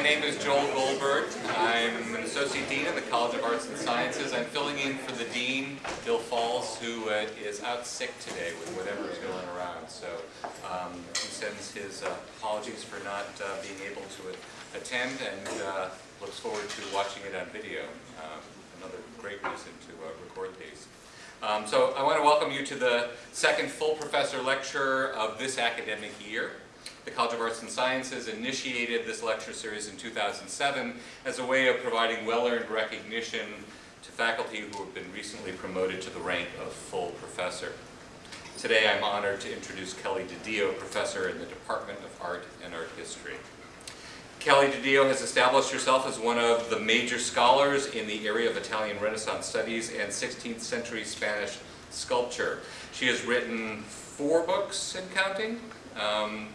my name is Joel Goldberg. I'm an Associate Dean in the College of Arts and Sciences. I'm filling in for the Dean, Bill Falls, who uh, is out sick today with whatever is going around. So um, he sends his uh, apologies for not uh, being able to attend and uh, looks forward to watching it on video. Um, another great reason to uh, record these. Um, so I want to welcome you to the second full professor lecture of this academic year. The College of Arts and Sciences initiated this lecture series in 2007 as a way of providing well-earned recognition to faculty who have been recently promoted to the rank of full professor. Today I'm honored to introduce Kelly DiDio, professor in the Department of Art and Art History. Kelly DiDio has established herself as one of the major scholars in the area of Italian Renaissance studies and 16th century Spanish sculpture. She has written four books and counting, um,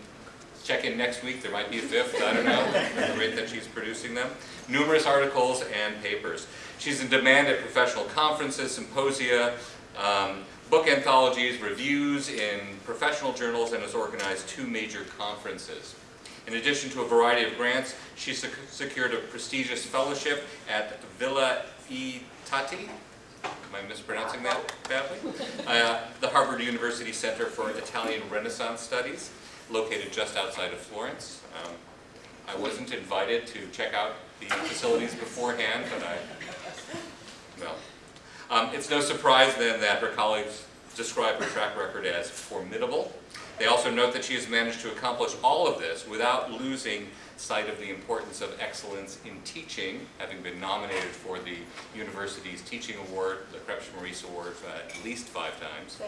check in next week, there might be a fifth, I don't know, at the rate that she's producing them. Numerous articles and papers. She's in demand at professional conferences, symposia, um, book anthologies, reviews in professional journals, and has organized two major conferences. In addition to a variety of grants, she sec secured a prestigious fellowship at Villa. Tatti, am I mispronouncing that badly? Uh, the Harvard University Center for Italian Renaissance Studies located just outside of Florence. Um, I wasn't invited to check out the facilities beforehand, but I, well. Um, it's no surprise then that her colleagues describe her track record as formidable. They also note that she has managed to accomplish all of this without losing sight of the importance of excellence in teaching, having been nominated for the university's teaching award, the Kroepsch-Maurice Award, uh, at least five times.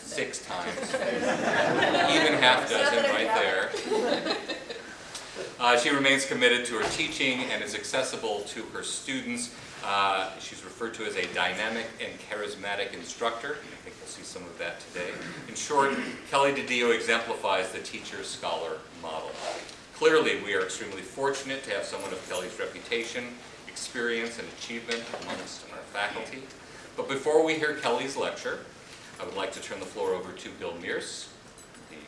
Six. Six times. Even half dozen right there. Uh, she remains committed to her teaching and is accessible to her students. Uh, she's referred to as a dynamic and charismatic instructor. I think we'll see some of that today. In short, Kelly DiDio exemplifies the teacher-scholar model. Clearly, we are extremely fortunate to have someone of Kelly's reputation, experience, and achievement amongst our faculty. But before we hear Kelly's lecture, I would like to turn the floor over to Bill Mierse, the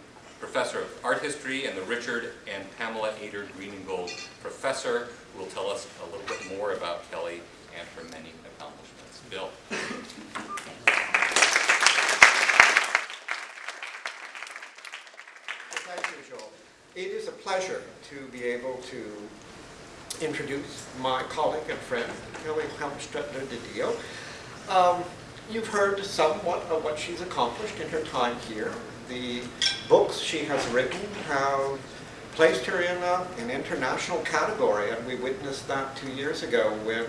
professor of art history and the Richard and Pamela Ader Greeningold professor, who will tell us a little bit more about Kelly and her many accomplishments. Bill. Thank you, Joel. It is a pleasure to be able to introduce my colleague and friend, Kelly Helmstutler DiDio. Um, you've heard somewhat of what she's accomplished in her time here. The books she has written have placed her in a, an international category, and we witnessed that two years ago when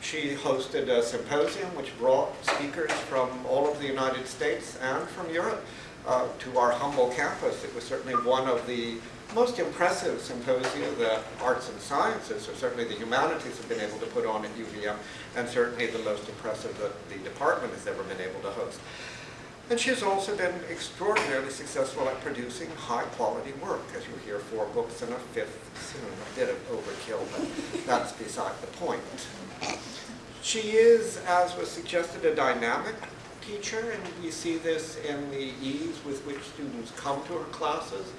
she hosted a symposium which brought speakers from all of the United States and from Europe uh, to our humble campus. It was certainly one of the most impressive symposia that arts and sciences, or certainly the humanities, have been able to put on at UVM, and certainly the most impressive that the department has ever been able to host. And she's also been extraordinarily successful at producing high-quality work, as you hear, four books and a fifth soon, a bit of overkill, but that's beside the point. She is, as was suggested, a dynamic teacher, and we see this in the ease with which students come to her classes,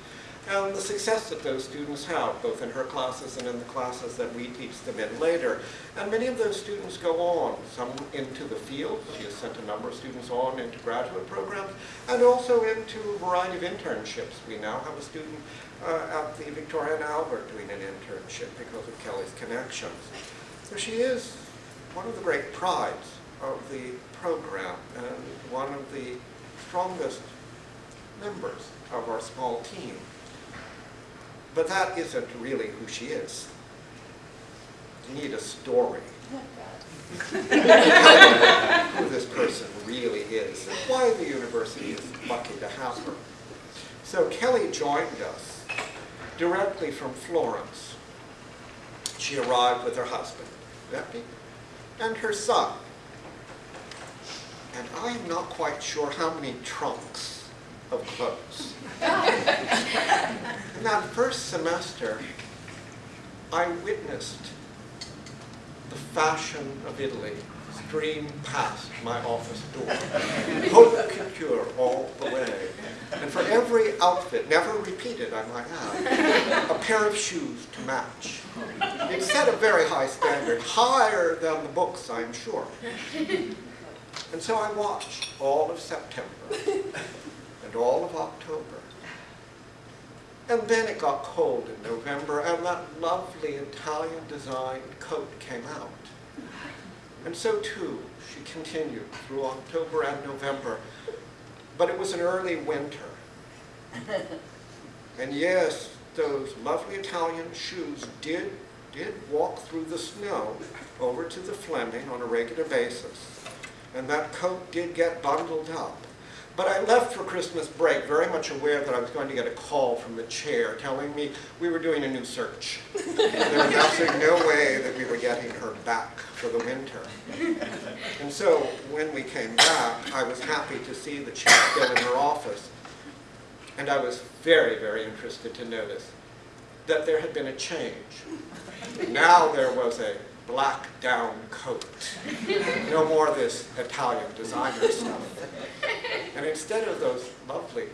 and the success that those students have, both in her classes and in the classes that we teach them in later. And many of those students go on, some into the field. She has sent a number of students on into graduate programs, and also into a variety of internships. We now have a student uh, at the Victoria and Albert doing an internship because of Kelly's connections. So she is one of the great prides of the program and one of the strongest members of our small team. But that isn't really who she is. You need a story oh, who this person really is and why the university is lucky to have her. So Kelly joined us directly from Florence. She arrived with her husband, Beppe, and her son. And I am not quite sure how many trunks of clothes. In that first semester, I witnessed the fashion of Italy stream past my office door. Haute couture all the way. And for every outfit, never repeated, I might add, a pair of shoes to match. It set a very high standard, higher than the books, I'm sure. And so I watched all of September all of October. And then it got cold in November, and that lovely Italian designed coat came out. And so too, she continued through October and November. But it was an early winter. And yes, those lovely Italian shoes did, did walk through the snow over to the Fleming on a regular basis. And that coat did get bundled up. But I left for Christmas break very much aware that I was going to get a call from the chair telling me we were doing a new search. there was absolutely no way that we were getting her back for the winter. And so when we came back, I was happy to see she was still in her office. And I was very, very interested to notice that there had been a change. Now there was a black down coat. No more this Italian designer stuff. And instead of those lovely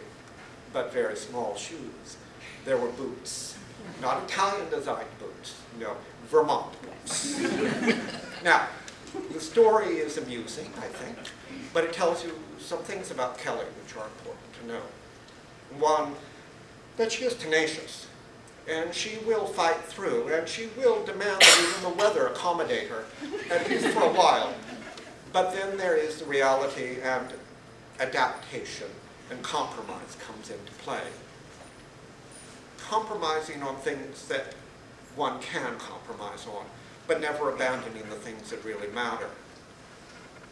but very small shoes, there were boots. Not Italian designed boots, no, Vermont boots. now, the story is amusing, I think, but it tells you some things about Kelly which are important to know. One, that she is tenacious and she will fight through, and she will demand that even the weather accommodate her, at least for a while. But then there is the reality and adaptation, and compromise comes into play. Compromising on things that one can compromise on, but never abandoning the things that really matter.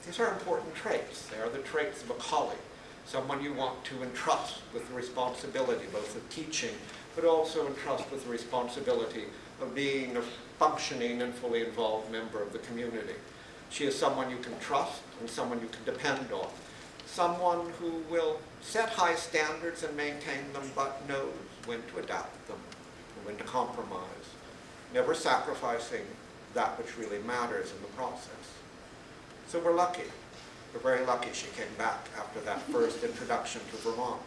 These are important traits. They are the traits of a colleague, someone you want to entrust with the responsibility both of teaching but also entrust with the responsibility of being a functioning and fully involved member of the community. She is someone you can trust and someone you can depend on. Someone who will set high standards and maintain them, but knows when to adapt them and when to compromise, never sacrificing that which really matters in the process. So we're lucky. We're very lucky she came back after that first introduction to Vermont.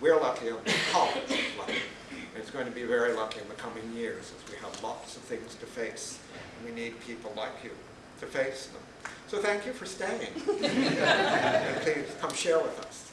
We're lucky and the college is lucky. And it's going to be very lucky in the coming years as we have lots of things to face. And we need people like you to face them. So thank you for staying. and please come share with us.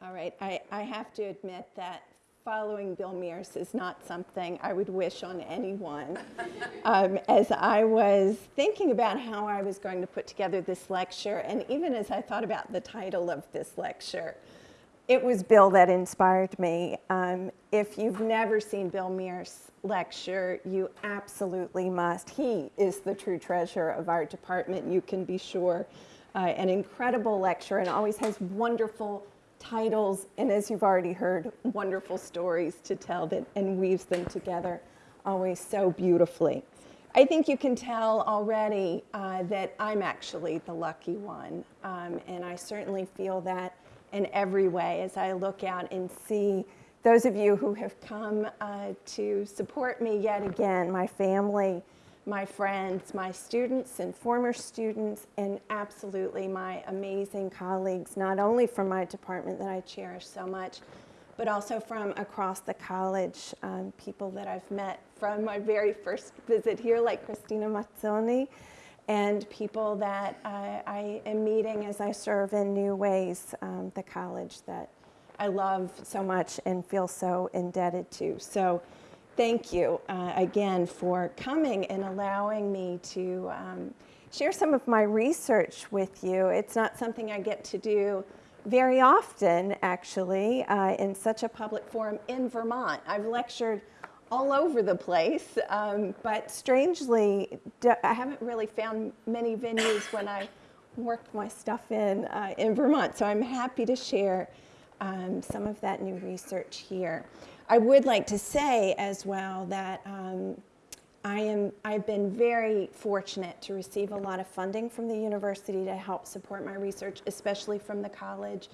All right, I, I have to admit that following Bill Mierse is not something I would wish on anyone. um, as I was thinking about how I was going to put together this lecture, and even as I thought about the title of this lecture, it was Bill that inspired me. Um, if you've never seen Bill Mierse lecture, you absolutely must. He is the true treasure of our department, you can be sure. Uh, an incredible lecture and always has wonderful titles, and as you've already heard, wonderful stories to tell that and weaves them together always so beautifully. I think you can tell already uh, that I'm actually the lucky one, um, and I certainly feel that in every way as I look out and see those of you who have come uh, to support me yet again, my family, my friends, my students and former students, and absolutely my amazing colleagues, not only from my department that I cherish so much, but also from across the college, um, people that I've met from my very first visit here, like Cristina Mazzoni, and people that I, I am meeting as I serve in new ways, um, the college that I love so much and feel so indebted to. So thank you uh, again for coming and allowing me to um, share some of my research with you. It's not something I get to do very often, actually, uh, in such a public forum in Vermont. I've lectured all over the place, um, but strangely, I haven't really found many venues when I worked my stuff in uh, in Vermont. So I'm happy to share um, some of that new research here. I would like to say as well that um, I am, I've been very fortunate to receive a lot of funding from the university to help support my research, especially from the college.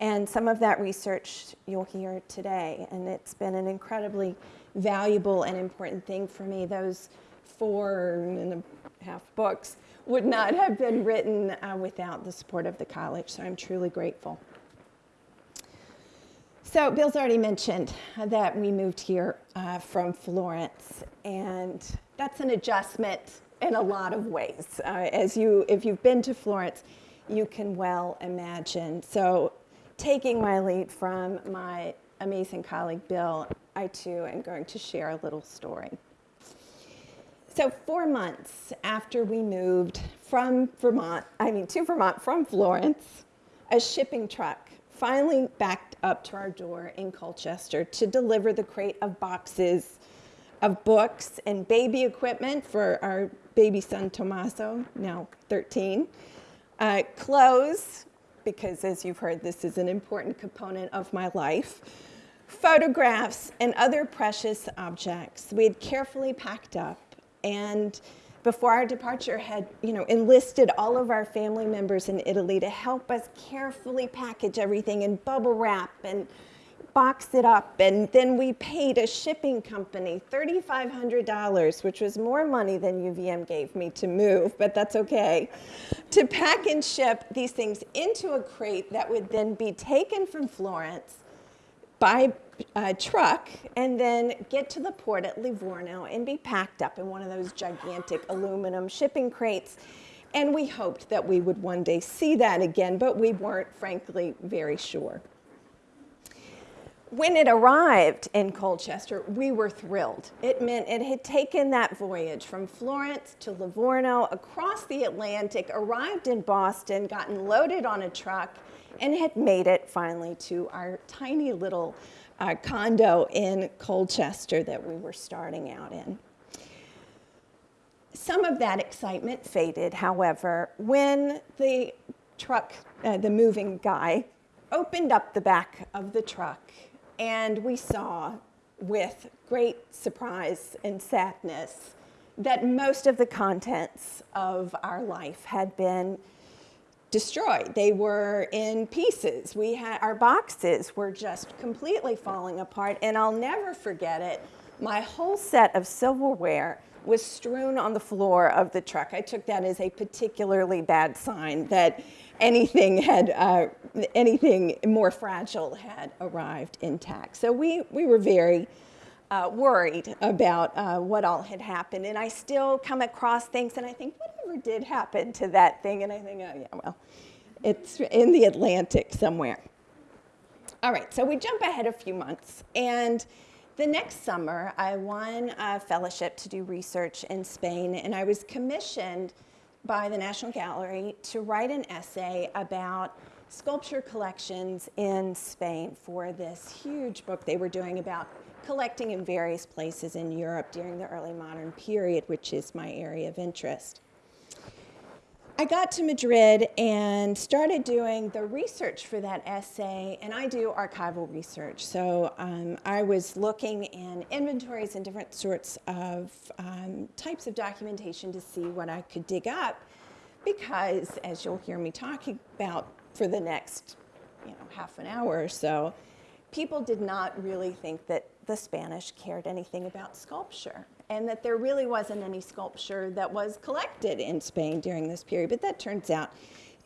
And some of that research you'll hear today, and it's been an incredibly valuable and important thing for me. Those four and a half books would not have been written uh, without the support of the college, so I'm truly grateful. So Bill's already mentioned that we moved here uh, from Florence, and that's an adjustment in a lot of ways. Uh, as you, if you've been to Florence, you can well imagine. So taking my lead from my amazing colleague Bill, I too am going to share a little story. So four months after we moved from Vermont, I mean to Vermont from Florence, a shipping truck finally backed up to our door in Colchester to deliver the crate of boxes of books and baby equipment for our baby son Tommaso, now 13, uh, clothes, because as you've heard, this is an important component of my life, photographs, and other precious objects we had carefully packed up. And before our departure had you know enlisted all of our family members in Italy to help us carefully package everything in bubble wrap and box it up. And then we paid a shipping company $3500 which was more money than UVM gave me to move but that's okay to pack and ship these things into a crate that would then be taken from Florence by uh, truck and then get to the port at Livorno and be packed up in one of those gigantic aluminum shipping crates. And we hoped that we would one day see that again, but we weren't, frankly, very sure. When it arrived in Colchester, we were thrilled. It meant it had taken that voyage from Florence to Livorno, across the Atlantic, arrived in Boston, gotten loaded on a truck, and had made it finally to our tiny little uh, condo in Colchester that we were starting out in. Some of that excitement faded, however, when the truck, uh, the moving guy, opened up the back of the truck and we saw with great surprise and sadness that most of the contents of our life had been destroyed. They were in pieces. We had our boxes were just completely falling apart and I'll never forget it. My whole set of silverware was strewn on the floor of the truck. I took that as a particularly bad sign that anything had uh, anything more fragile had arrived intact. So we we were very uh, worried about uh, what all had happened. And I still come across things and I think, whatever did happen to that thing? And I think, oh, yeah, well, it's in the Atlantic somewhere. All right, so we jump ahead a few months. And the next summer, I won a fellowship to do research in Spain, and I was commissioned by the National Gallery to write an essay about sculpture collections in Spain for this huge book they were doing about collecting in various places in Europe during the early modern period, which is my area of interest. I got to Madrid and started doing the research for that essay, and I do archival research. So um, I was looking in inventories and different sorts of um, types of documentation to see what I could dig up, because as you'll hear me talking about for the next you know, half an hour or so, people did not really think that the Spanish cared anything about sculpture and that there really wasn't any sculpture that was collected in Spain during this period, but that turns out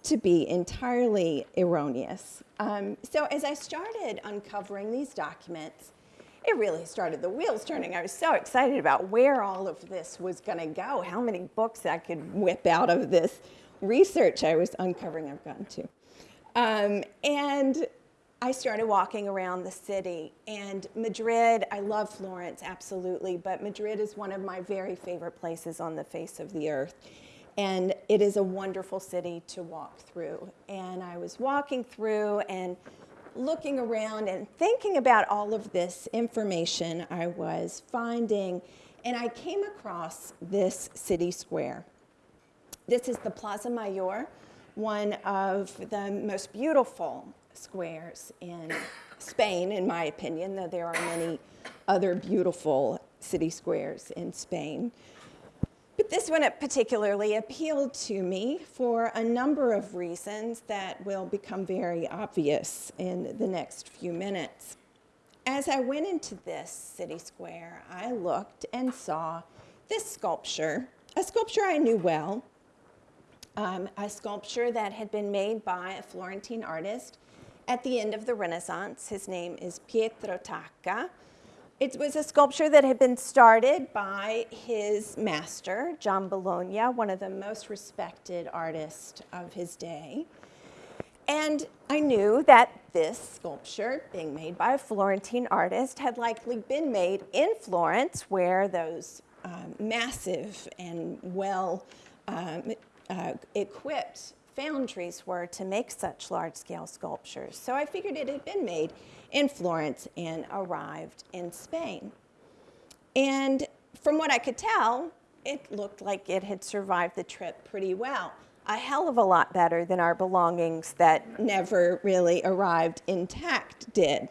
to be entirely erroneous. Um, so as I started uncovering these documents, it really started the wheels turning. I was so excited about where all of this was going to go, how many books I could whip out of this research I was uncovering I've gotten to. Um, and I started walking around the city and Madrid, I love Florence, absolutely, but Madrid is one of my very favorite places on the face of the earth. And it is a wonderful city to walk through. And I was walking through and looking around and thinking about all of this information I was finding, and I came across this city square. This is the Plaza Mayor, one of the most beautiful squares in Spain, in my opinion, though there are many other beautiful city squares in Spain. But this one particularly appealed to me for a number of reasons that will become very obvious in the next few minutes. As I went into this city square, I looked and saw this sculpture, a sculpture I knew well, um, a sculpture that had been made by a Florentine artist at the end of the Renaissance. His name is Pietro Tacca. It was a sculpture that had been started by his master, Giambologna, one of the most respected artists of his day. And I knew that this sculpture, being made by a Florentine artist, had likely been made in Florence, where those um, massive and well um, uh, equipped foundries were to make such large scale sculptures. So I figured it had been made in Florence and arrived in Spain. And from what I could tell, it looked like it had survived the trip pretty well. A hell of a lot better than our belongings that never really arrived intact did.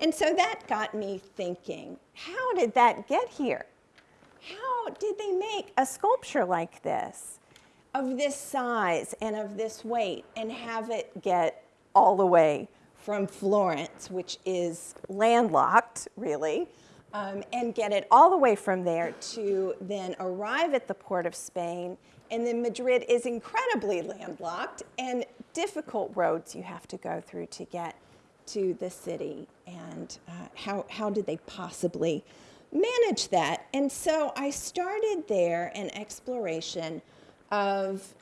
And so that got me thinking how did that get here? How did they make a sculpture like this? Of this size and of this weight and have it get all the way from Florence, which is landlocked, really, um, and get it all the way from there to then arrive at the port of Spain. And then Madrid is incredibly landlocked and difficult roads you have to go through to get to the city. And uh, how, how did they possibly manage that? And so I started there an exploration of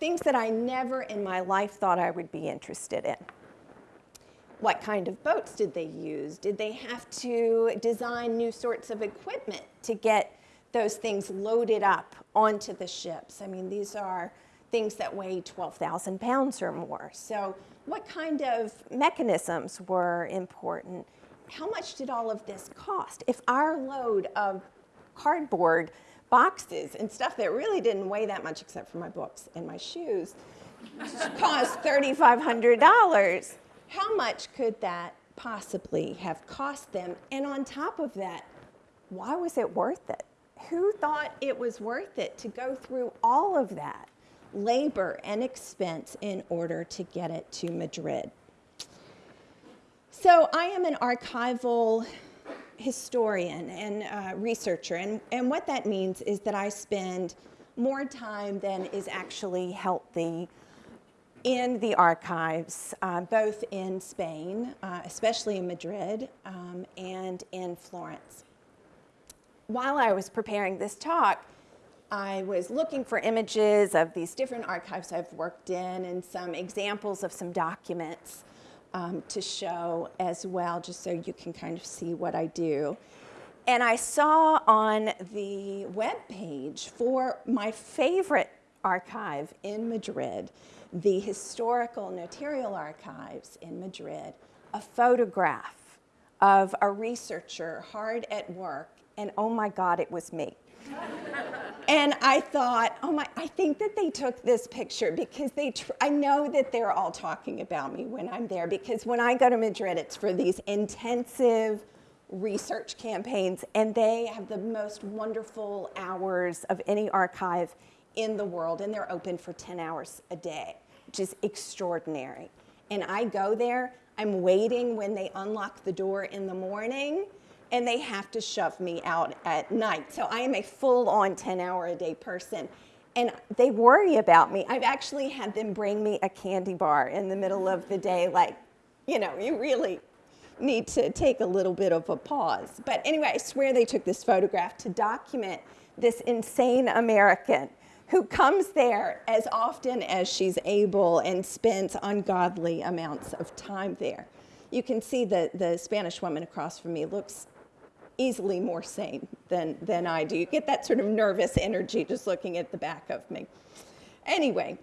things that I never in my life thought I would be interested in. What kind of boats did they use? Did they have to design new sorts of equipment to get those things loaded up onto the ships? I mean, these are things that weigh 12,000 pounds or more. So, what kind of mechanisms were important? How much did all of this cost? If our load of cardboard boxes and stuff that really didn't weigh that much except for my books and my shoes cost $3,500. How much could that possibly have cost them? And on top of that, why was it worth it? Who thought it was worth it to go through all of that labor and expense in order to get it to Madrid? So I am an archival historian and uh, researcher, and, and what that means is that I spend more time than is actually healthy in the archives, uh, both in Spain, uh, especially in Madrid, um, and in Florence. While I was preparing this talk, I was looking for images of these different archives I've worked in and some examples of some documents um, to show as well, just so you can kind of see what I do. And I saw on the web page for my favorite archive in Madrid, the Historical Notarial Archives in Madrid, a photograph of a researcher hard at work, and oh my God, it was me and I thought, oh my, I think that they took this picture because they, I know that they're all talking about me when I'm there because when I go to Madrid, it's for these intensive research campaigns and they have the most wonderful hours of any archive in the world and they're open for 10 hours a day, which is extraordinary. And I go there, I'm waiting when they unlock the door in the morning and they have to shove me out at night. So I am a full on 10 hour a day person. And they worry about me. I've actually had them bring me a candy bar in the middle of the day, like, you know, you really need to take a little bit of a pause. But anyway, I swear they took this photograph to document this insane American who comes there as often as she's able and spends ungodly amounts of time there. You can see that the Spanish woman across from me looks easily more sane than, than I do. You get that sort of nervous energy just looking at the back of me. Anyway,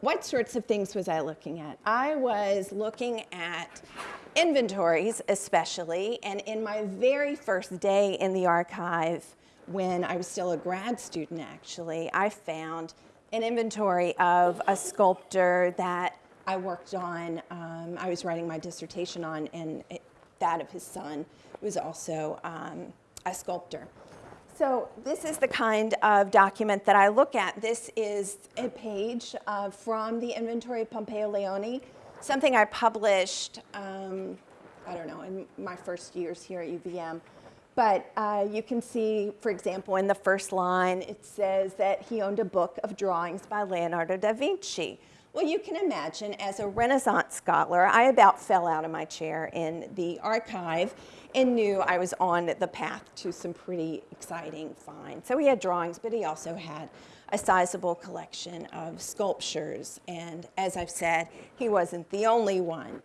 what sorts of things was I looking at? I was looking at inventories, especially, and in my very first day in the archive, when I was still a grad student, actually, I found an inventory of a sculptor that I worked on. Um, I was writing my dissertation on, and it, that of his son who was also um, a sculptor. So this is the kind of document that I look at. This is a page uh, from the inventory of Pompeo Leoni, something I published, um, I don't know, in my first years here at UVM. But uh, you can see, for example, in the first line, it says that he owned a book of drawings by Leonardo da Vinci. Well, you can imagine, as a Renaissance scholar, I about fell out of my chair in the archive and knew I was on the path to some pretty exciting finds. So he had drawings, but he also had a sizable collection of sculptures. And as I've said, he wasn't the only one.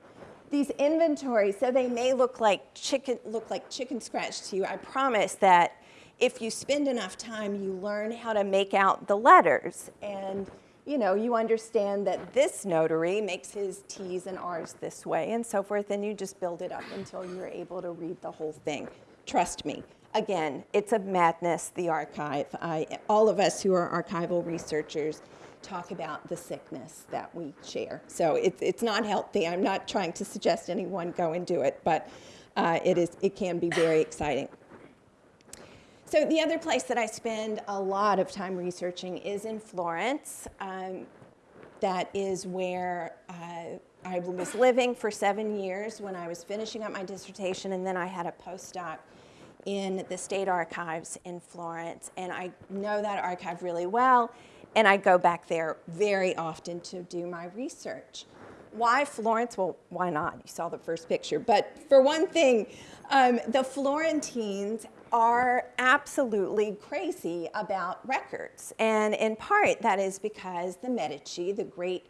These inventories, so they may look like chicken, look like chicken scratch to you. I promise that if you spend enough time, you learn how to make out the letters. And you know, you understand that this notary makes his T's and R's this way and so forth, and you just build it up until you're able to read the whole thing. Trust me. Again, it's a madness, the archive. I, all of us who are archival researchers talk about the sickness that we share. So it's, it's not healthy. I'm not trying to suggest anyone go and do it, but uh, it, is, it can be very exciting. So the other place that I spend a lot of time researching is in Florence. Um, that is where uh, I was living for seven years when I was finishing up my dissertation, and then I had a postdoc in the state archives in Florence. And I know that archive really well, and I go back there very often to do my research. Why Florence? Well, why not? You saw the first picture. But for one thing, um, the Florentines are absolutely crazy about records. And in part, that is because the Medici, the great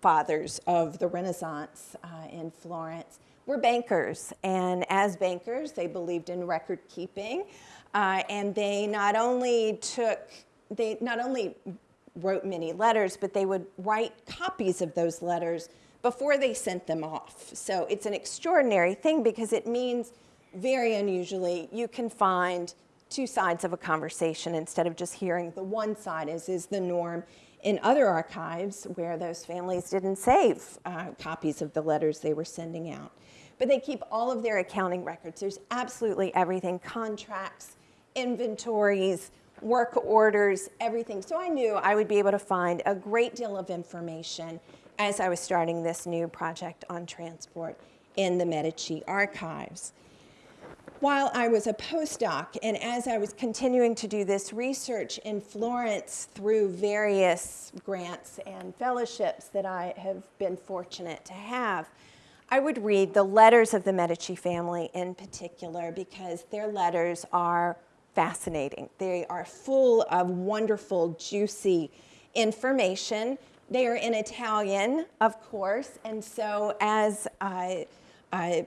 fathers of the Renaissance uh, in Florence, were bankers. And as bankers, they believed in record keeping. Uh, and they not only took, they not only wrote many letters, but they would write copies of those letters before they sent them off. So it's an extraordinary thing because it means very unusually, you can find two sides of a conversation instead of just hearing the one side, as is the norm in other archives where those families didn't save uh, copies of the letters they were sending out. But they keep all of their accounting records. There's absolutely everything, contracts, inventories, work orders, everything. So I knew I would be able to find a great deal of information as I was starting this new project on transport in the Medici archives while I was a postdoc and as I was continuing to do this research in Florence through various grants and fellowships that I have been fortunate to have, I would read the letters of the Medici family in particular because their letters are fascinating. They are full of wonderful, juicy information. They are in Italian, of course, and so as I, I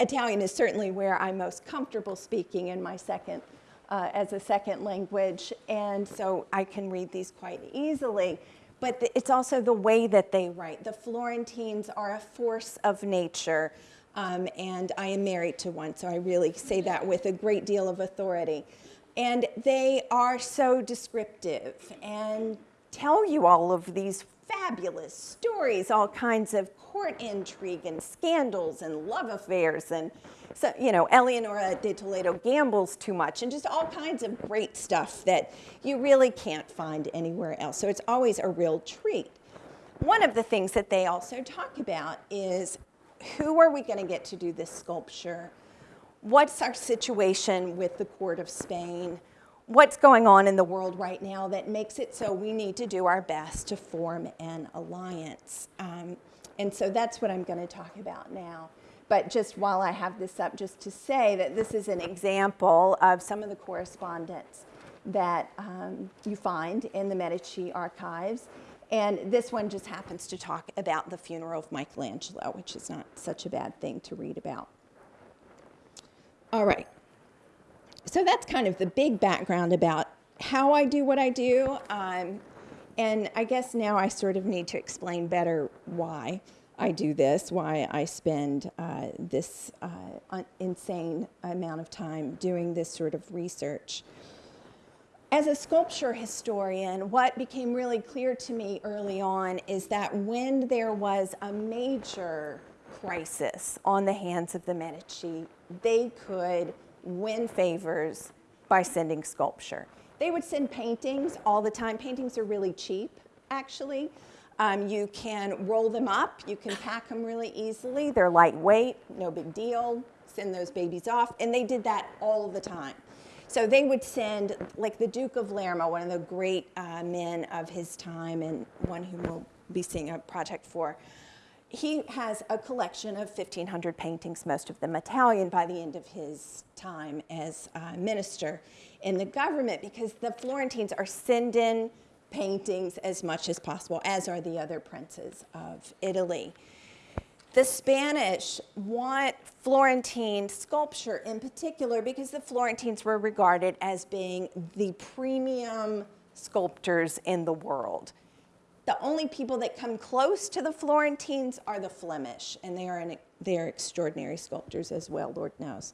Italian is certainly where I'm most comfortable speaking in my second, uh, as a second language, and so I can read these quite easily. But the, it's also the way that they write. The Florentines are a force of nature, um, and I am married to one, so I really say that with a great deal of authority. And they are so descriptive and tell you all of these fabulous stories, all kinds of court intrigue and scandals and love affairs and so, you know, Eleonora de Toledo gambles too much and just all kinds of great stuff that you really can't find anywhere else. So it's always a real treat. One of the things that they also talk about is who are we going to get to do this sculpture? What's our situation with the court of Spain? What's going on in the world right now that makes it so we need to do our best to form an alliance? Um, and so that's what I'm going to talk about now. But just while I have this up, just to say that this is an example of some of the correspondence that um, you find in the Medici archives. And this one just happens to talk about the funeral of Michelangelo, which is not such a bad thing to read about. All right. So that's kind of the big background about how I do what I do. Um, and I guess now I sort of need to explain better why I do this, why I spend uh, this uh, insane amount of time doing this sort of research. As a sculpture historian, what became really clear to me early on is that when there was a major crisis on the hands of the Medici, they could win favors by sending sculpture. They would send paintings all the time. Paintings are really cheap, actually. Um, you can roll them up, you can pack them really easily. They're lightweight, no big deal. Send those babies off. And they did that all the time. So they would send, like the Duke of Lerma, one of the great uh, men of his time, and one whom we'll be seeing a project for. He has a collection of 1,500 paintings, most of them Italian, by the end of his time as uh, minister in the government, because the Florentines are sending paintings as much as possible, as are the other princes of Italy. The Spanish want Florentine sculpture in particular because the Florentines were regarded as being the premium sculptors in the world. The only people that come close to the Florentines are the Flemish, and they are, an, they are extraordinary sculptors as well, Lord knows.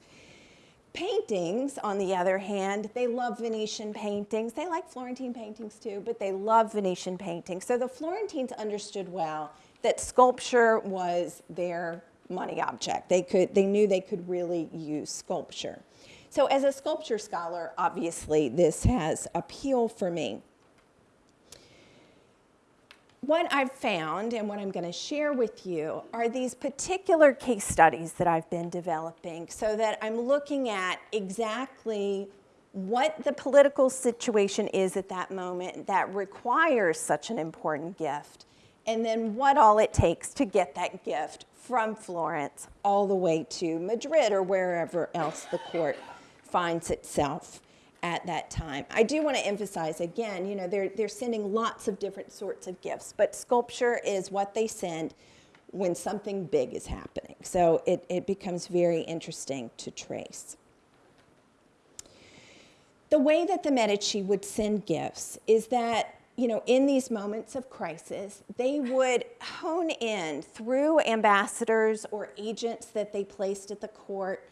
Paintings, on the other hand, they love Venetian paintings. They like Florentine paintings too, but they love Venetian paintings. So the Florentines understood well that sculpture was their money object. They, could, they knew they could really use sculpture. So as a sculpture scholar, obviously this has appeal for me. What I've found and what I'm going to share with you are these particular case studies that I've been developing so that I'm looking at exactly what the political situation is at that moment that requires such an important gift, and then what all it takes to get that gift from Florence all the way to Madrid or wherever else the court finds itself at that time. I do want to emphasize again, you know, they're, they're sending lots of different sorts of gifts, but sculpture is what they send when something big is happening. So it, it becomes very interesting to trace. The way that the Medici would send gifts is that, you know, in these moments of crisis, they would hone in through ambassadors or agents that they placed at the court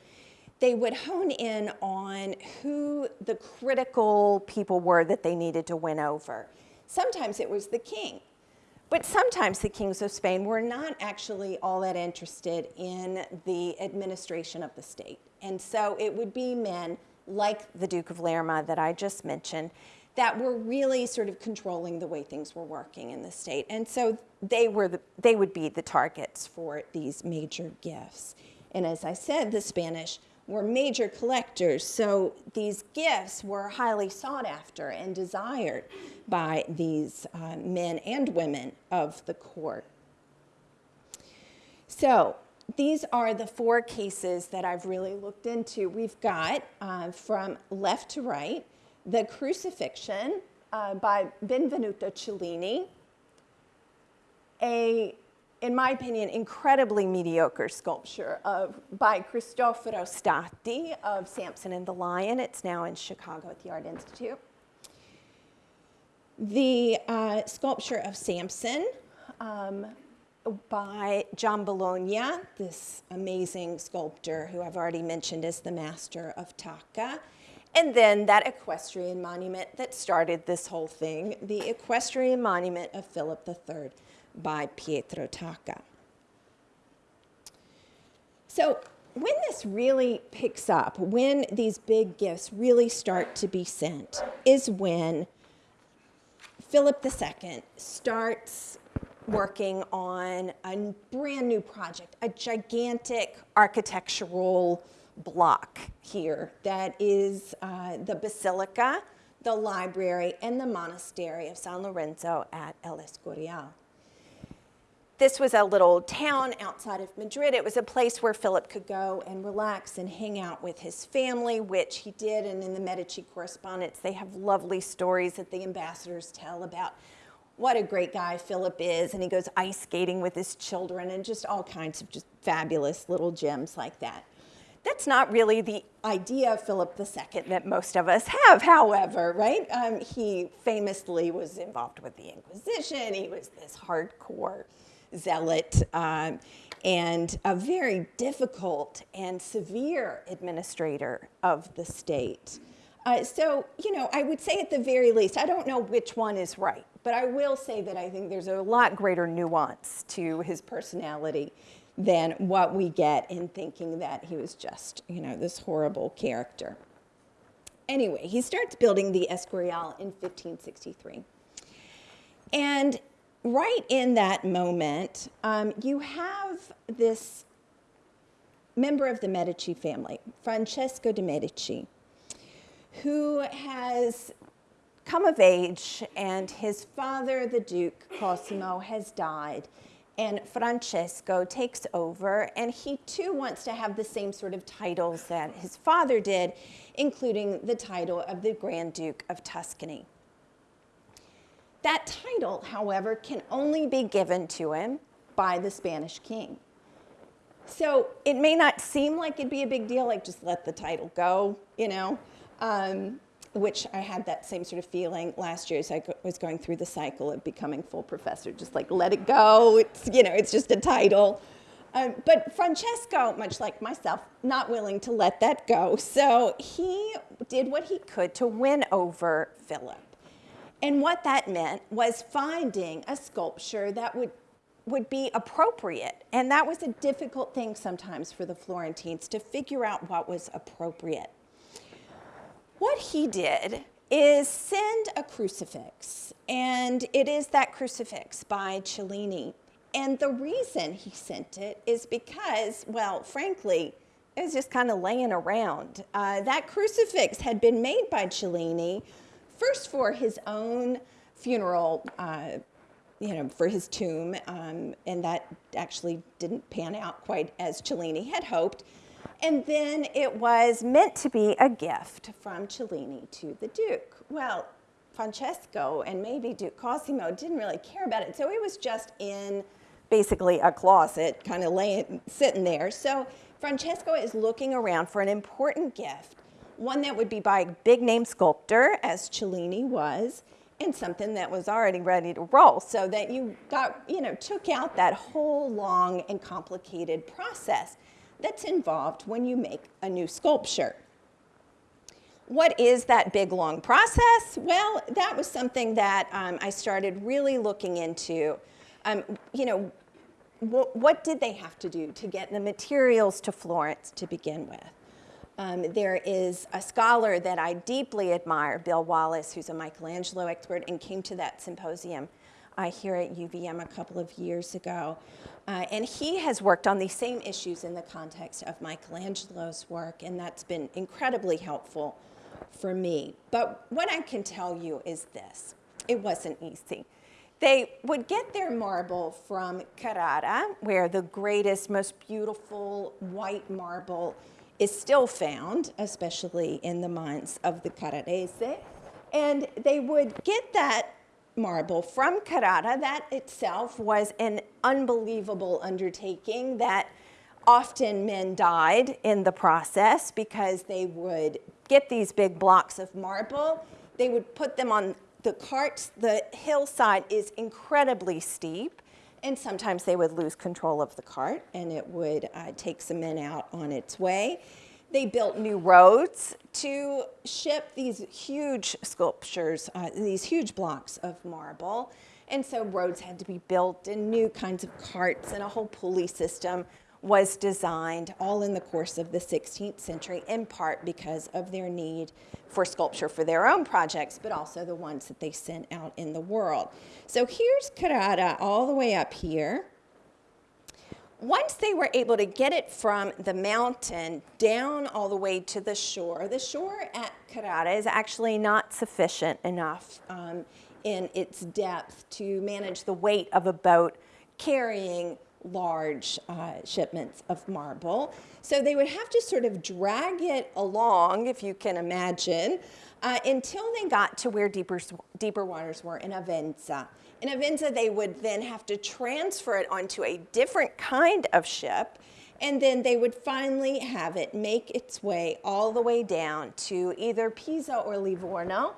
they would hone in on who the critical people were that they needed to win over. Sometimes it was the king, but sometimes the kings of Spain were not actually all that interested in the administration of the state. And so it would be men like the Duke of Lerma that I just mentioned that were really sort of controlling the way things were working in the state. And so they, were the, they would be the targets for these major gifts. And as I said, the Spanish were major collectors, so these gifts were highly sought after and desired by these uh, men and women of the court. So these are the four cases that I've really looked into. We've got, uh, from left to right, the crucifixion uh, by Benvenuto Cellini, a in my opinion, incredibly mediocre sculpture of, by Cristoforo Stati of Samson and the Lion. It's now in Chicago at the Art Institute. The uh, sculpture of Samson um, by Giambologna, this amazing sculptor who I've already mentioned as the master of Tacca. And then that equestrian monument that started this whole thing, the equestrian monument of Philip III by Pietro Tacca. So when this really picks up, when these big gifts really start to be sent, is when Philip II starts working on a brand new project, a gigantic architectural block here that is uh, the Basilica, the library, and the monastery of San Lorenzo at El Escorial. This was a little town outside of Madrid. It was a place where Philip could go and relax and hang out with his family, which he did. And in the Medici correspondence, they have lovely stories that the ambassadors tell about what a great guy Philip is. And he goes ice skating with his children and just all kinds of just fabulous little gems like that. That's not really the idea of Philip II that most of us have, however, right? Um, he famously was involved with the Inquisition. He was this hardcore zealot um, and a very difficult and severe administrator of the state. Uh, so, you know, I would say at the very least, I don't know which one is right, but I will say that I think there's a lot greater nuance to his personality than what we get in thinking that he was just, you know, this horrible character. anyway, he starts building the Escorial in 1563. And right in that moment, um, you have this member of the Medici family, Francesco de' Medici, who has come of age, and his father, the Duke Cosimo, has died. And Francesco takes over, and he too wants to have the same sort of titles that his father did, including the title of the Grand Duke of Tuscany. That title, however, can only be given to him by the Spanish king. So it may not seem like it'd be a big deal, like just let the title go, you know, um, which I had that same sort of feeling last year as I was going through the cycle of becoming full professor, just like let it go. It's, you know, it's just a title. Um, but Francesco, much like myself, not willing to let that go. So he did what he could to win over Philip. And what that meant was finding a sculpture that would, would be appropriate. And that was a difficult thing sometimes for the Florentines to figure out what was appropriate. What he did is send a crucifix, and it is that crucifix by Cellini. And the reason he sent it is because, well, frankly, it was just kind of laying around. Uh, that crucifix had been made by Cellini first for his own funeral, uh, you know, for his tomb, um, and that actually didn't pan out quite as Cellini had hoped. And then it was meant to be a gift from Cellini to the Duke. Well, Francesco and maybe Duke Cosimo didn't really care about it, so it was just in basically a closet, kind of laying, sitting there. So Francesco is looking around for an important gift, one that would be by a big name sculptor, as Cellini was, and something that was already ready to roll, so that you got, you know, took out that whole long and complicated process that's involved when you make a new sculpture. What is that big long process? Well, that was something that um, I started really looking into. Um, you know, wh- what did they have to do to get the materials to Florence to begin with? Um, there is a scholar that I deeply admire, Bill Wallace, who's a Michelangelo expert and came to that symposium uh, here at UVM a couple of years ago. Uh, and he has worked on these same issues in the context of Michelangelo's work, and that's been incredibly helpful for me. But what I can tell you is this it wasn't easy. They would get their marble from Carrara, where the greatest, most beautiful white marble is still found, especially in the mines of the Carrarese. And they would get that marble from Carrara. That itself was an unbelievable undertaking that often men died in the process because they would get these big blocks of marble. They would put them on the carts. The hillside is incredibly steep, and sometimes they would lose control of the cart and it would uh, take some men out on its way. They built new roads to ship these huge sculptures, uh, these huge blocks of marble. And so roads had to be built and new kinds of carts and a whole pulley system was designed all in the course of the 16th century, in part because of their need for sculpture for their own projects, but also the ones that they sent out in the world. So here's Carrara all the way up here. Once they were able to get it from the mountain down all the way to the shore, the shore at Carrara is actually not sufficient enough um, in its depth to manage the weight of a boat carrying large uh, shipments of marble. So they would have to sort of drag it along, if you can imagine, uh, until they got to where deeper, deeper waters were in Avenza. In Avenza, they would then have to transfer it onto a different kind of ship, and then they would finally have it make its way all the way down to either Pisa or Livorno.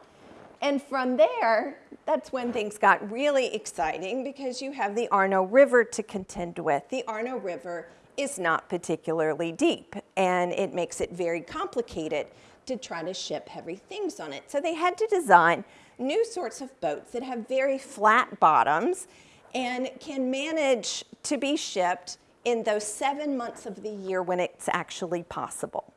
And from there, that's when things got really exciting because you have the Arno River to contend with. The Arno River is not particularly deep, and it makes it very complicated to try to ship heavy things on it. So they had to design new sorts of boats that have very flat bottoms and can manage to be shipped in those seven months of the year when it's actually possible.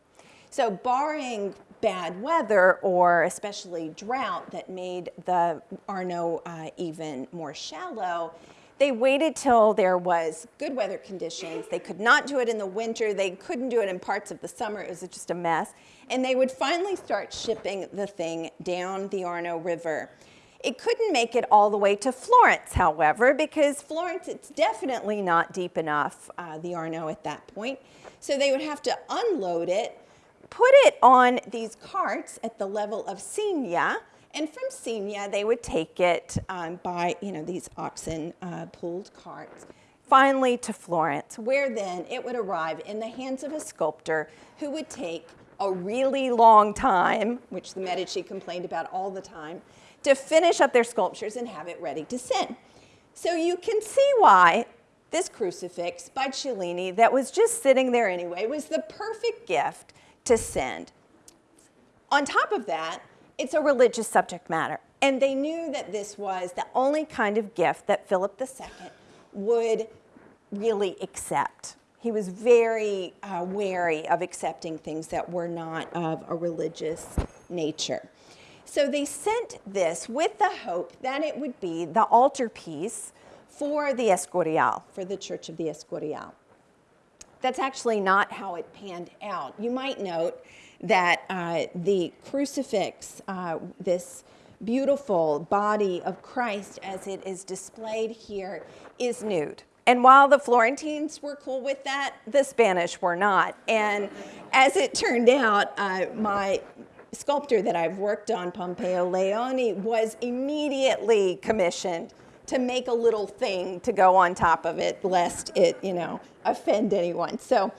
So barring bad weather or especially drought that made the Arno uh, even more shallow, they waited till there was good weather conditions. They could not do it in the winter. They couldn't do it in parts of the summer. It was just a mess. And they would finally start shipping the thing down the Arno River. It couldn't make it all the way to Florence, however, because Florence, it's definitely not deep enough, uh, the Arno at that point. So they would have to unload it, put it on these carts at the level of Signa, and from Signa they would take it um, by, you know, these oxen uh, pulled carts, finally to Florence, where then it would arrive in the hands of a sculptor who would take a really long time, which the Medici complained about all the time, to finish up their sculptures and have it ready to send. So you can see why this crucifix by Cellini that was just sitting there anyway was the perfect gift to send. On top of that, it's a religious subject matter. And they knew that this was the only kind of gift that Philip II would really accept. He was very uh, wary of accepting things that were not of a religious nature. So they sent this with the hope that it would be the altarpiece for the Escorial, for the Church of the Escorial. That's actually not how it panned out. You might note that uh, the crucifix, uh, this beautiful body of Christ as it is displayed here, is nude. And while the Florentines were cool with that, the Spanish were not. And as it turned out, uh, my sculptor that I've worked on, Pompeo Leoni, was immediately commissioned to make a little thing to go on top of it, lest it, you know, offend anyone. So,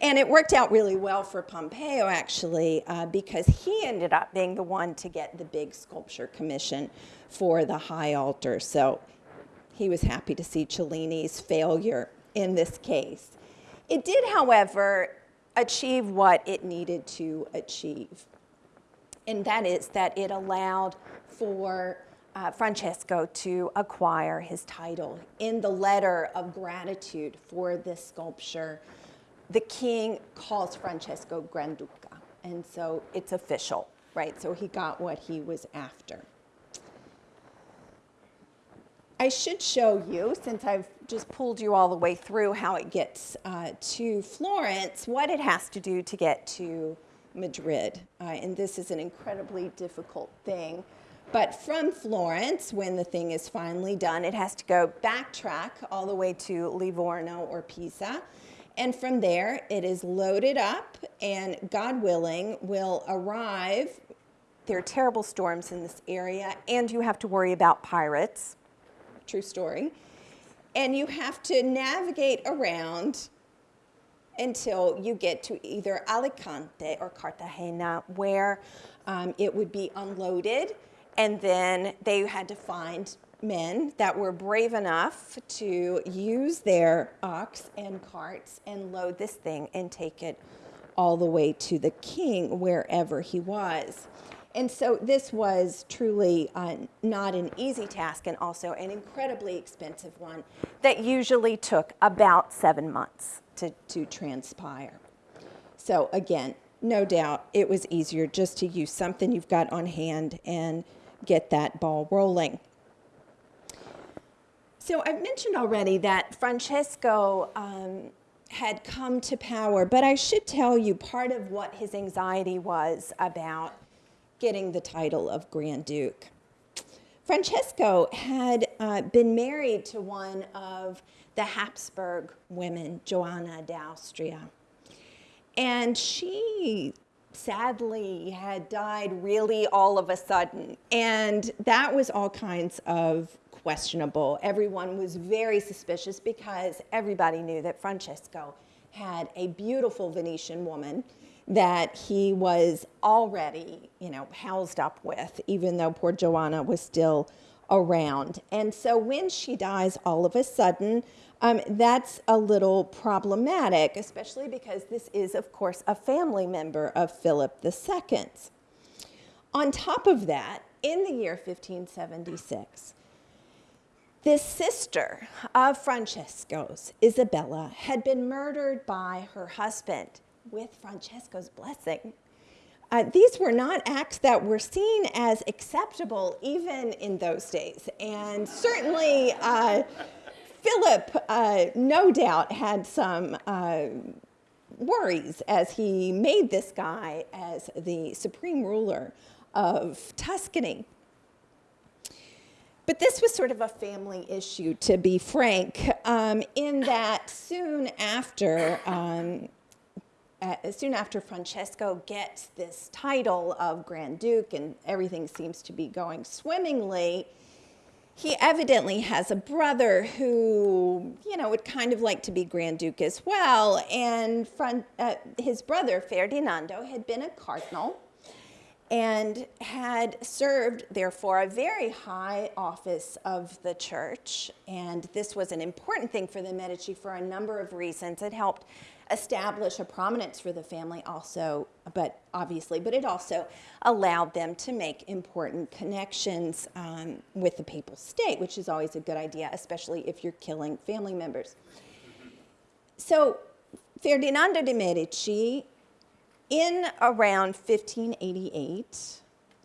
and it worked out really well for Pompeo, actually, uh, because he ended up being the one to get the big sculpture commission for the high altar. So he was happy to see Cellini's failure in this case. It did, however, achieve what it needed to achieve. And that is that it allowed for uh, Francesco to acquire his title. In the letter of gratitude for this sculpture, the king calls Francesco Granduca. And so it's official, right? So he got what he was after. I should show you, since I've just pulled you all the way through how it gets uh, to Florence, what it has to do to get to Madrid. Uh, and this is an incredibly difficult thing. But from Florence, when the thing is finally done, it has to go backtrack all the way to Livorno or Pisa. And from there, it is loaded up, and God willing, will arrive. There are terrible storms in this area, and you have to worry about pirates true story. And you have to navigate around until you get to either Alicante or Cartagena, where um, it would be unloaded. And then they had to find men that were brave enough to use their ox and carts and load this thing and take it all the way to the king wherever he was. And so this was truly uh, not an easy task and also an incredibly expensive one that usually took about seven months to, to transpire. So again, no doubt it was easier just to use something you've got on hand and get that ball rolling. So I've mentioned already that Francesco um, had come to power, but I should tell you part of what his anxiety was about getting the title of Grand Duke. Francesco had uh, been married to one of the Habsburg women, Joanna d'Austria. And she sadly had died really all of a sudden. And that was all kinds of questionable. Everyone was very suspicious because everybody knew that Francesco had a beautiful Venetian woman that he was already, you know, housed up with, even though poor Joanna was still around. And so when she dies all of a sudden, um, that's a little problematic, especially because this is, of course, a family member of Philip II. On top of that, in the year 1576, this sister of Francesco's, Isabella, had been murdered by her husband with Francesco's blessing. Uh, these were not acts that were seen as acceptable even in those days. And certainly, uh, Philip, uh, no doubt, had some uh, worries as he made this guy as the supreme ruler of Tuscany. But this was sort of a family issue, to be frank, um, in that soon after, um, uh, soon after Francesco gets this title of Grand Duke and everything seems to be going swimmingly, he evidently has a brother who, you know, would kind of like to be Grand Duke as well. And Fran- uh, his brother, Ferdinando, had been a cardinal and had served, therefore, a very high office of the church. And this was an important thing for the Medici for a number of reasons. It helped establish a prominence for the family also, but obviously, but it also allowed them to make important connections um, with the papal state, which is always a good idea, especially if you're killing family members. So Ferdinando de' Medici in around 1588,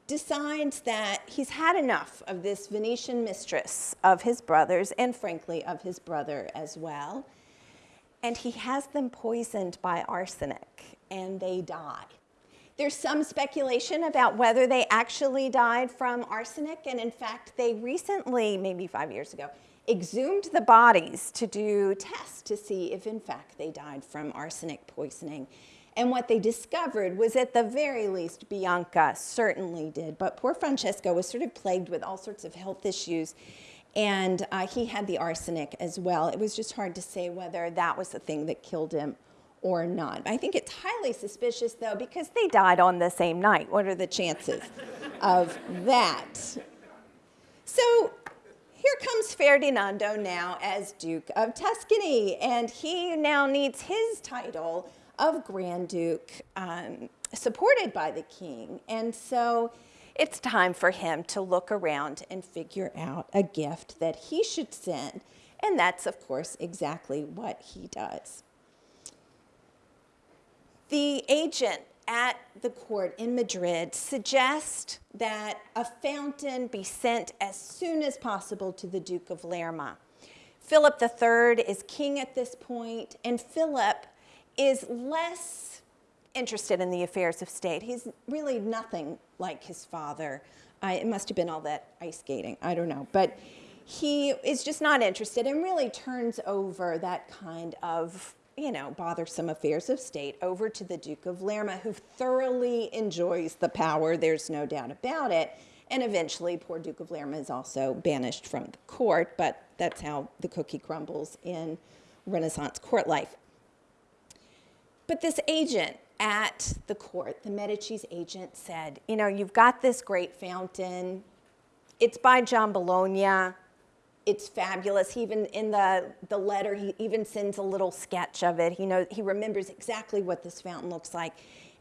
decides that he's had enough of this Venetian mistress of his brothers, and frankly, of his brother as well. And he has them poisoned by arsenic, and they die. There's some speculation about whether they actually died from arsenic, and in fact, they recently, maybe five years ago, exhumed the bodies to do tests to see if, in fact, they died from arsenic poisoning. And what they discovered was at the very least, Bianca certainly did, but poor Francesco was sort of plagued with all sorts of health issues. And uh, he had the arsenic as well. It was just hard to say whether that was the thing that killed him or not. I think it's highly suspicious, though, because they died on the same night. What are the chances of that? So here comes Ferdinando now as Duke of Tuscany, and he now needs his title of Grand Duke um, supported by the king. And so it's time for him to look around and figure out a gift that he should send. And that's, of course, exactly what he does. The agent at the court in Madrid suggests that a fountain be sent as soon as possible to the Duke of Lerma. Philip III is king at this point, and Philip is less interested in the affairs of state. He's really nothing like his father. I, it must have been all that ice skating. I don't know. But he is just not interested and really turns over that kind of, you know, bothersome affairs of state over to the Duke of Lerma, who thoroughly enjoys the power. There's no doubt about it. And eventually, poor Duke of Lerma is also banished from the court, but that's how the cookie crumbles in Renaissance court life. But this agent at the court, the Medici's agent, said, You know, you've got this great fountain. It's by Giambologna. It's fabulous. He even in the, the letter, he even sends a little sketch of it. He knows he remembers exactly what this fountain looks like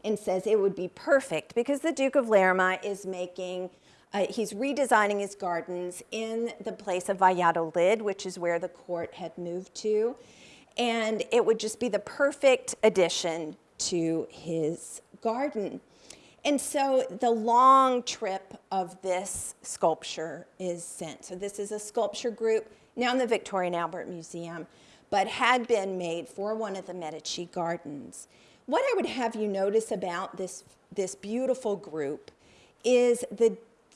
and says it would be perfect because the Duke of Lerma is making uh, he's redesigning his gardens in the place of Valladolid, which is where the court had moved to and it would just be the perfect addition to his garden. And so the long trip of this sculpture is sent. So this is a sculpture group now in the Victoria and Albert Museum, but had been made for one of the Medici gardens. What I would have you notice about this, this beautiful group is the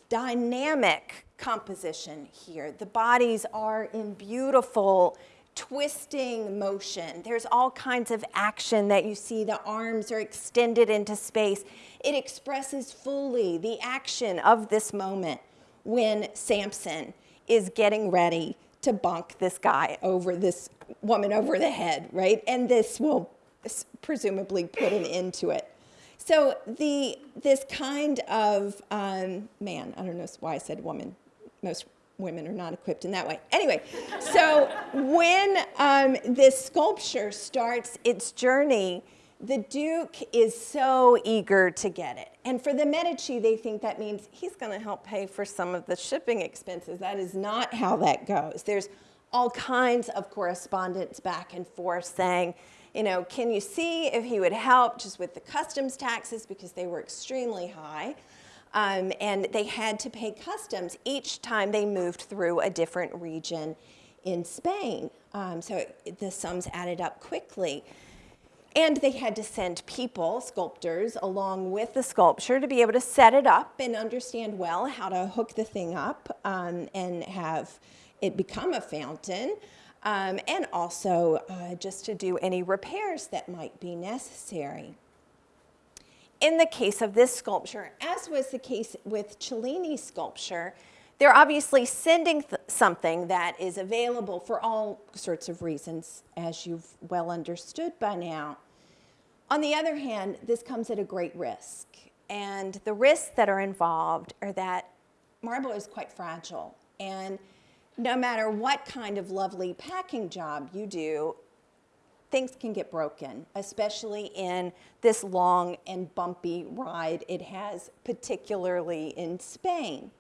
dynamic composition here. The bodies are in beautiful twisting motion. There's all kinds of action that you see. The arms are extended into space. It expresses fully the action of this moment when Samson is getting ready to bunk this guy over this woman over the head, right? And this will presumably put an end to it. So the this kind of um, man, I don't know why I said woman. Most women are not equipped in that way. Anyway, so when um, this sculpture starts its journey, the Duke is so eager to get it. And for the Medici, they think that means he's going to help pay for some of the shipping expenses. That is not how that goes. There's all kinds of correspondence back and forth saying, you know, can you see if he would help just with the customs taxes because they were extremely high. Um, and they had to pay customs each time they moved through a different region in Spain. Um, so it, the sums added up quickly. And they had to send people, sculptors, along with the sculpture to be able to set it up and understand well how to hook the thing up um, and have it become a fountain. Um, and also uh, just to do any repairs that might be necessary. In the case of this sculpture, as was the case with Cellini's sculpture, they're obviously sending th something that is available for all sorts of reasons, as you've well understood by now. On the other hand, this comes at a great risk. And the risks that are involved are that marble is quite fragile. And no matter what kind of lovely packing job you do, things can get broken, especially in this long and bumpy ride it has, particularly in Spain.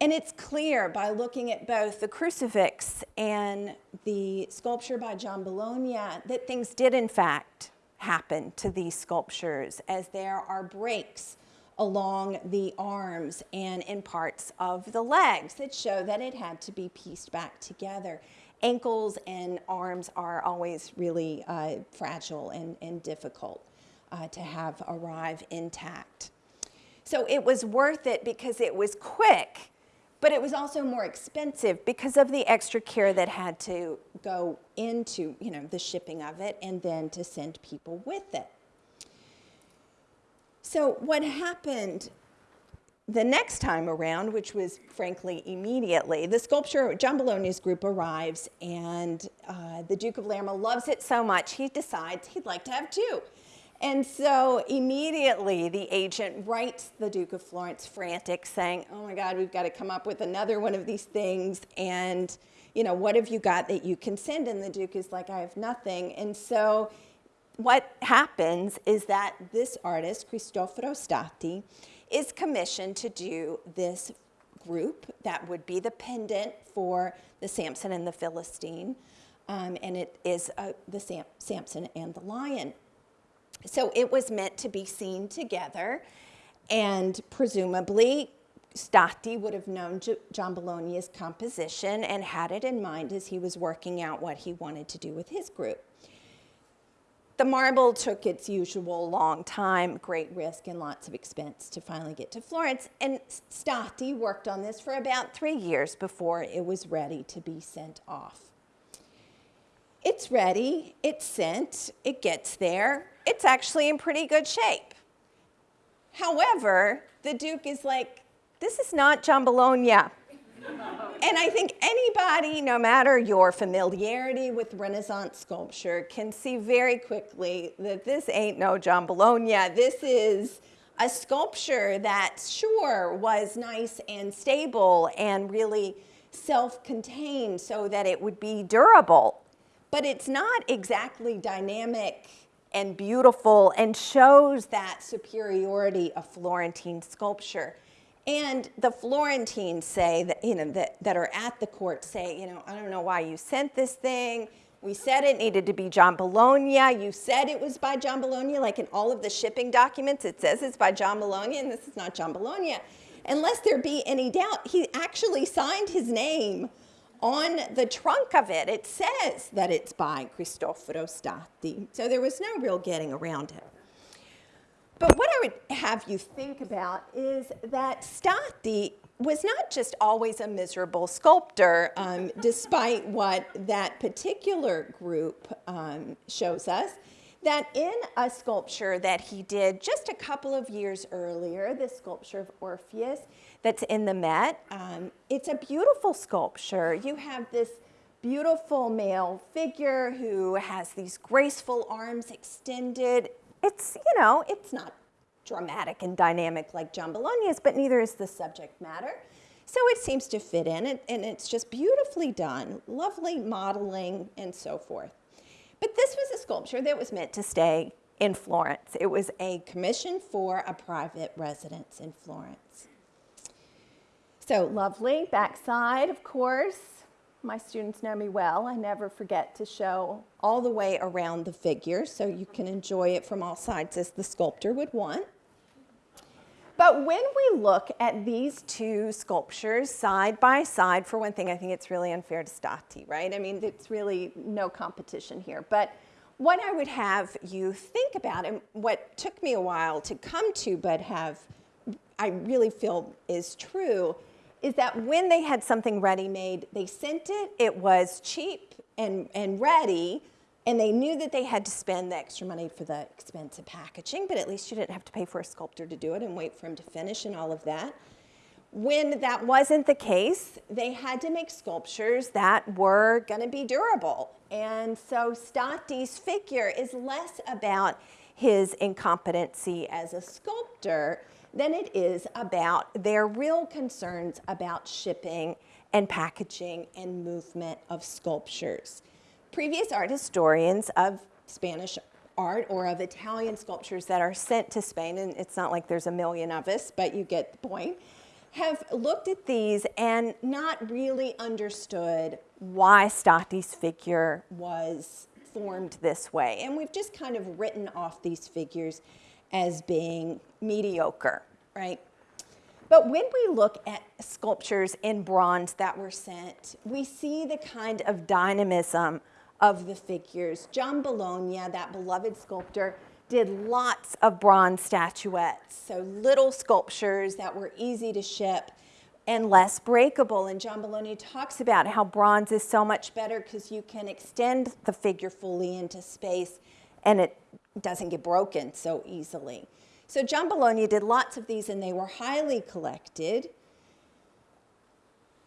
And it's clear by looking at both the crucifix and the sculpture by Giambologna that things did in fact happen to these sculptures as there are breaks along the arms and in parts of the legs that show that it had to be pieced back together. Ankles and arms are always really uh, fragile and, and difficult uh, to have arrive intact. So it was worth it because it was quick but it was also more expensive because of the extra care that had to go into you know, the shipping of it and then to send people with it. So what happened the next time around, which was frankly immediately, the sculpture, Giambologna's group arrives and uh, the Duke of Lerma loves it so much, he decides he'd like to have two. And so immediately the agent writes the Duke of Florence frantic saying, oh my God, we've got to come up with another one of these things. And, you know, what have you got that you can send? And the Duke is like, I have nothing. And so what happens is that this artist, Cristoforo Stati, is commissioned to do this group that would be the pendant for the Samson and the Philistine. Um, and it is uh, the Sam Samson and the lion. So it was meant to be seen together, and presumably Stati would have known Giambologna's composition and had it in mind as he was working out what he wanted to do with his group. The marble took its usual long time, great risk, and lots of expense to finally get to Florence. And Stati worked on this for about three years before it was ready to be sent off. It's ready, it's sent, it gets there, it's actually in pretty good shape. However, the Duke is like, this is not John. And I think anybody, no matter your familiarity with Renaissance sculpture, can see very quickly that this ain't no Giambologna. This is a sculpture that sure was nice and stable and really self-contained so that it would be durable, but it's not exactly dynamic and beautiful and shows that superiority of Florentine sculpture. And the Florentines say that, you know, that, that are at the court say, you know, I don't know why you sent this thing. We said it needed to be Giambologna. You said it was by Giambologna, like in all of the shipping documents, it says it's by Giambologna, and this is not Giambologna. Unless there be any doubt, he actually signed his name on the trunk of it, it says that it's by Cristoforo Stati. So there was no real getting around it. But what I would have you think about is that Stati was not just always a miserable sculptor, um, despite what that particular group um, shows us that in a sculpture that he did just a couple of years earlier, the sculpture of Orpheus that's in the Met, um, it's a beautiful sculpture. You have this beautiful male figure who has these graceful arms extended. It's, you know, it's not dramatic and dynamic like Giambologna's, but neither is the subject matter. So it seems to fit in, and, and it's just beautifully done, lovely modeling and so forth. But this was a sculpture that was meant to stay in Florence. It was a commission for a private residence in Florence. So lovely, backside, of course. My students know me well. I never forget to show all the way around the figure so you can enjoy it from all sides as the sculptor would want. But when we look at these two sculptures side by side, for one thing, I think it's really unfair to Stati, right? I mean, it's really no competition here. But what I would have you think about, and what took me a while to come to, but have I really feel is true, is that when they had something ready-made, they sent it, it was cheap and, and ready, and they knew that they had to spend the extra money for the expensive packaging, but at least you didn't have to pay for a sculptor to do it and wait for him to finish and all of that. When that wasn't the case, they had to make sculptures that were going to be durable. And so Stati's figure is less about his incompetency as a sculptor than it is about their real concerns about shipping and packaging and movement of sculptures. Previous art historians of Spanish art or of Italian sculptures that are sent to Spain, and it's not like there's a million of us, but you get the point, have looked at these and not really understood why Stati's figure was formed this way. And we've just kind of written off these figures as being mediocre, right? But when we look at sculptures in bronze that were sent, we see the kind of dynamism of the figures. Giambologna, that beloved sculptor, did lots of bronze statuettes, so little sculptures that were easy to ship and less breakable. And Giambologna talks about how bronze is so much better because you can extend the figure fully into space and it doesn't get broken so easily. So Giambologna did lots of these and they were highly collected.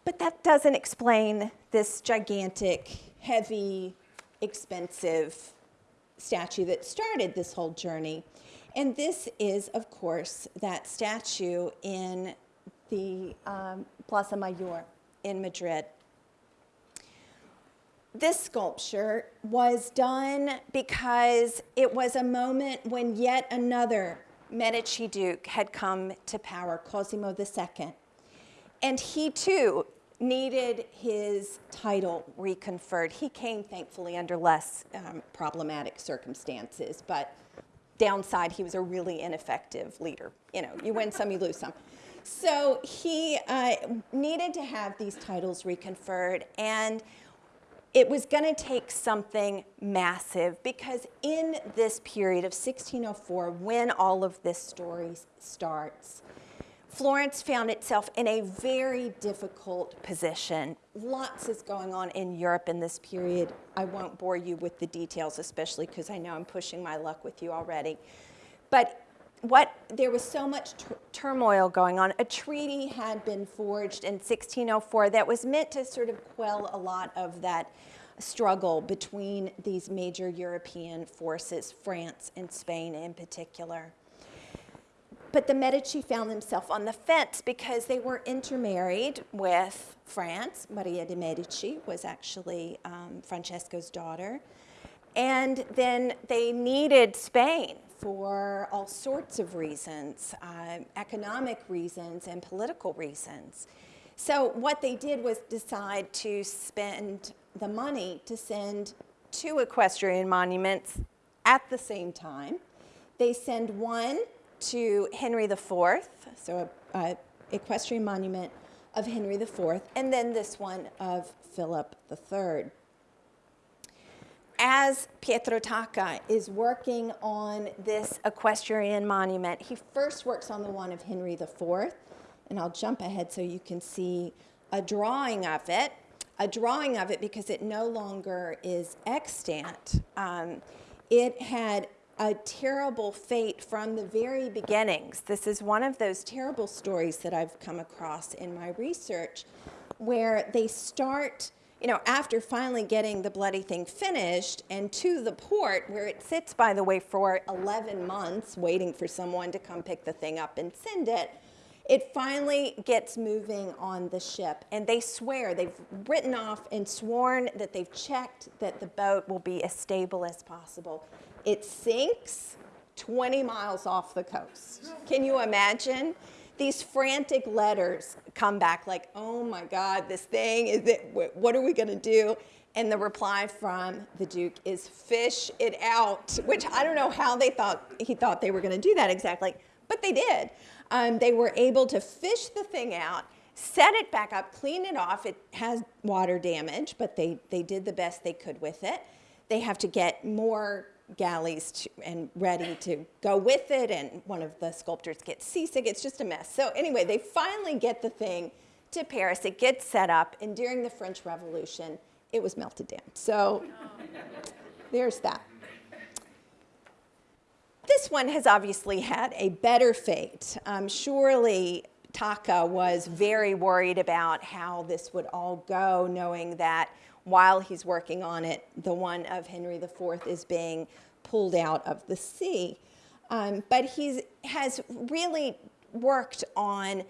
But that doesn't explain this gigantic, heavy, expensive statue that started this whole journey. And this is, of course, that statue in the um, Plaza Mayor in Madrid. This sculpture was done because it was a moment when yet another Medici Duke had come to power, Cosimo II. And he too needed his title reconferred. He came, thankfully, under less um, problematic circumstances, but downside, he was a really ineffective leader. You know, you win some, you lose some. So he uh, needed to have these titles reconferred, and it was going to take something massive because in this period of 1604, when all of this story starts, Florence found itself in a very difficult position. Lots is going on in Europe in this period. I won't bore you with the details, especially because I know I'm pushing my luck with you already. But what there was so much turmoil going on. A treaty had been forged in 1604 that was meant to sort of quell a lot of that struggle between these major European forces, France and Spain in particular. But the Medici found themselves on the fence because they were intermarried with France. Maria de' Medici was actually um, Francesco's daughter. And then they needed Spain for all sorts of reasons, uh, economic reasons and political reasons. So what they did was decide to spend the money to send two equestrian monuments at the same time. They send one to Henry IV, so a, equestrian monument of Henry IV, and then this one of Philip III as Pietro Tacca is working on this equestrian monument, he first works on the one of Henry IV, and I'll jump ahead so you can see a drawing of it, a drawing of it because it no longer is extant. Um, it had a terrible fate from the very beginnings. This is one of those terrible stories that I've come across in my research where they start you know, after finally getting the bloody thing finished and to the port where it sits, by the way, for 11 months waiting for someone to come pick the thing up and send it, it finally gets moving on the ship. And they swear, they've written off and sworn that they've checked that the boat will be as stable as possible. It sinks 20 miles off the coast. Can you imagine? These frantic letters come back like, oh my God, this thing, is it, what are we gonna do? And the reply from the Duke is fish it out, which I don't know how they thought, he thought they were gonna do that exactly, but they did. Um, they were able to fish the thing out, set it back up, clean it off. It has water damage, but they, they did the best they could with it. They have to get more galleys to, and ready to go with it, and one of the sculptors gets seasick. It's just a mess. So anyway, they finally get the thing to Paris. It gets set up, and during the French Revolution, it was melted down. So there's that. This one has obviously had a better fate. Um, surely Tacca was very worried about how this would all go, knowing that while he's working on it, the one of Henry IV is being pulled out of the sea. Um, but he has really worked on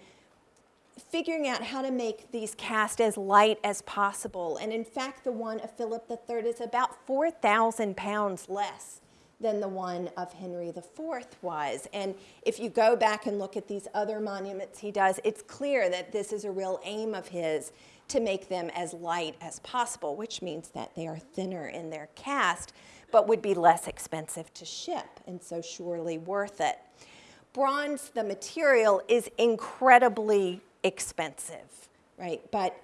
figuring out how to make these cast as light as possible. And in fact, the one of Philip III is about 4,000 pounds less than the one of Henry IV was. And if you go back and look at these other monuments he does, it's clear that this is a real aim of his to make them as light as possible, which means that they are thinner in their cast, but would be less expensive to ship, and so surely worth it. Bronze, the material, is incredibly expensive, right? But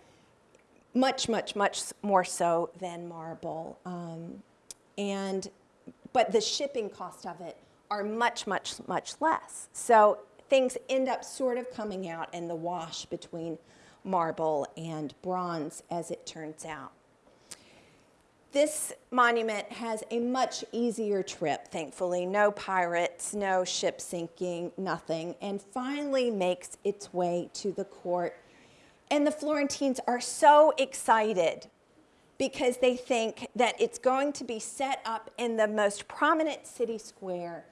much, much, much more so than marble. Um, and, but the shipping cost of it are much, much, much less. So things end up sort of coming out in the wash between marble and bronze as it turns out. This monument has a much easier trip, thankfully. No pirates, no ship sinking, nothing, and finally makes its way to the court. And the Florentines are so excited because they think that it's going to be set up in the most prominent city square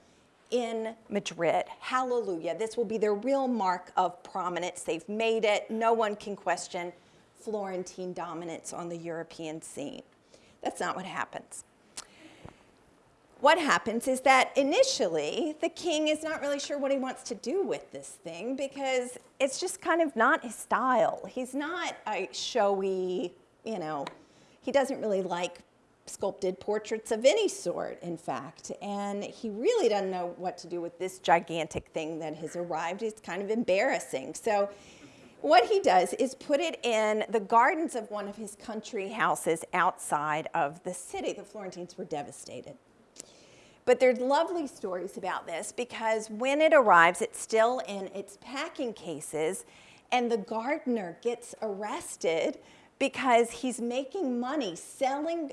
in Madrid. Hallelujah. This will be their real mark of prominence. They've made it. No one can question Florentine dominance on the European scene. That's not what happens. What happens is that initially the king is not really sure what he wants to do with this thing because it's just kind of not his style. He's not a showy, you know, he doesn't really like sculpted portraits of any sort, in fact. And he really doesn't know what to do with this gigantic thing that has arrived. It's kind of embarrassing. So what he does is put it in the gardens of one of his country houses outside of the city. The Florentines were devastated. But there's lovely stories about this because when it arrives, it's still in its packing cases, and the gardener gets arrested because he's making money selling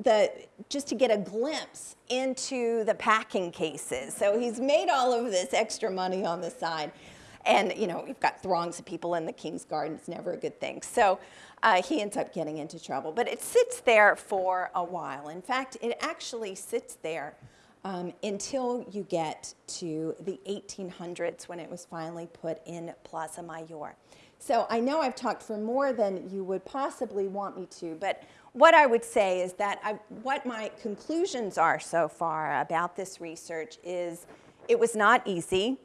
the just to get a glimpse into the packing cases. So he's made all of this extra money on the side. And, you know, you've got throngs of people in the King's Garden. It's never a good thing. So uh, he ends up getting into trouble. But it sits there for a while. In fact, it actually sits there um, until you get to the 1800s when it was finally put in Plaza Mayor. So I know I've talked for more than you would possibly want me to, but what I would say is that I, what my conclusions are so far about this research is it was not easy.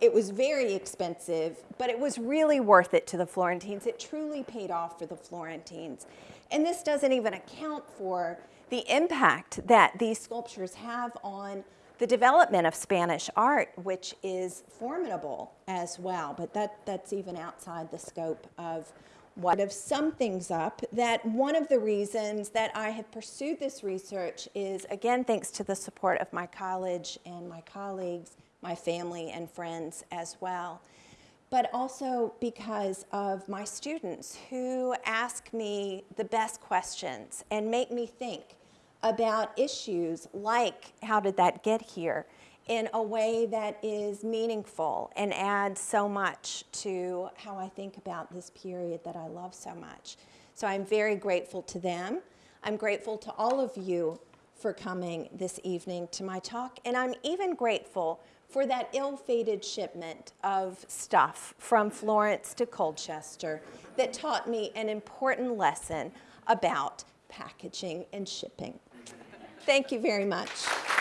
It was very expensive, but it was really worth it to the Florentines. It truly paid off for the Florentines. And this doesn't even account for the impact that these sculptures have on the development of Spanish art, which is formidable as well, but that, that's even outside the scope of what have summed things up that one of the reasons that I have pursued this research is, again, thanks to the support of my college and my colleagues, my family and friends as well, but also because of my students who ask me the best questions and make me think about issues like how did that get here in a way that is meaningful and adds so much to how I think about this period that I love so much. So I'm very grateful to them. I'm grateful to all of you for coming this evening to my talk, and I'm even grateful for that ill-fated shipment of stuff from Florence to Colchester that taught me an important lesson about packaging and shipping. Thank you very much.